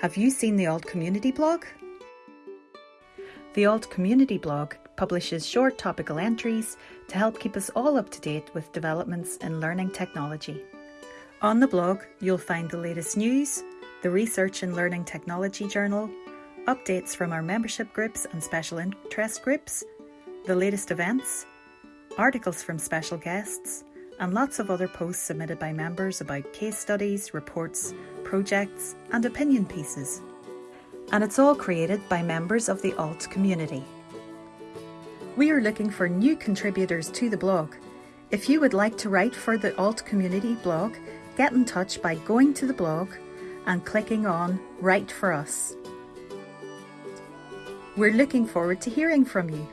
Have you seen the Alt Community blog? The Alt Community blog publishes short topical entries to help keep us all up to date with developments in learning technology. On the blog, you'll find the latest news, the Research and Learning Technology Journal, updates from our membership groups and special interest groups, the latest events, articles from special guests, and lots of other posts submitted by members about case studies, reports, projects, and opinion pieces. And it's all created by members of the ALT community. We are looking for new contributors to the blog. If you would like to write for the Alt Community blog, get in touch by going to the blog and clicking on Write for Us. We're looking forward to hearing from you.